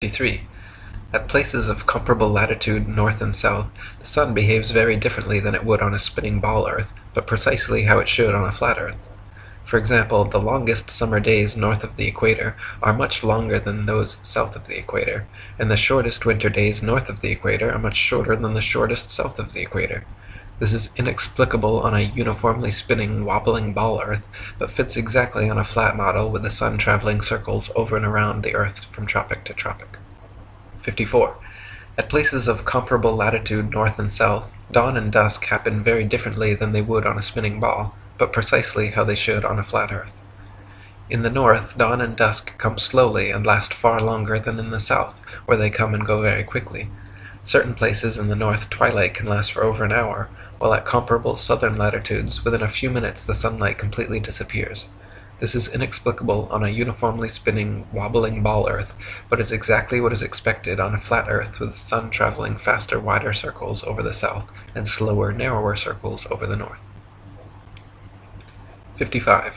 53. At places of comparable latitude north and south, the sun behaves very differently than it would on a spinning ball earth, but precisely how it should on a flat earth. For example, the longest summer days north of the equator are much longer than those south of the equator, and the shortest winter days north of the equator are much shorter than the shortest south of the equator. This is inexplicable on a uniformly spinning, wobbling ball earth, but fits exactly on a flat model with the sun traveling circles over and around the earth from tropic to tropic. 54. At places of comparable latitude north and south, dawn and dusk happen very differently than they would on a spinning ball, but precisely how they should on a flat earth. In the north, dawn and dusk come slowly and last far longer than in the south, where they come and go very quickly. Certain places in the north twilight can last for over an hour, while at comparable southern latitudes within a few minutes the sunlight completely disappears. This is inexplicable on a uniformly spinning, wobbling ball earth, but is exactly what is expected on a flat earth with the sun traveling faster wider circles over the south and slower narrower circles over the north. 55.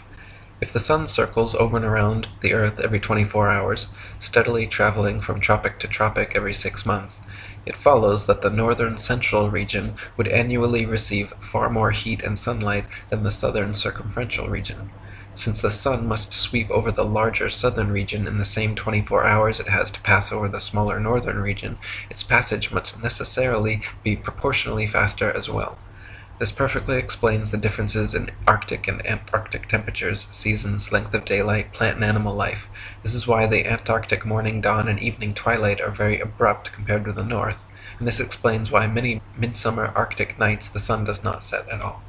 If the sun circles over and around the earth every 24 hours, steadily traveling from tropic to tropic every six months, it follows that the northern central region would annually receive far more heat and sunlight than the southern circumferential region. Since the sun must sweep over the larger southern region in the same 24 hours it has to pass over the smaller northern region, its passage must necessarily be proportionally faster as well. This perfectly explains the differences in Arctic and Antarctic temperatures, seasons, length of daylight, plant and animal life. This is why the Antarctic morning dawn and evening twilight are very abrupt compared with the north, and this explains why many midsummer Arctic nights the sun does not set at all.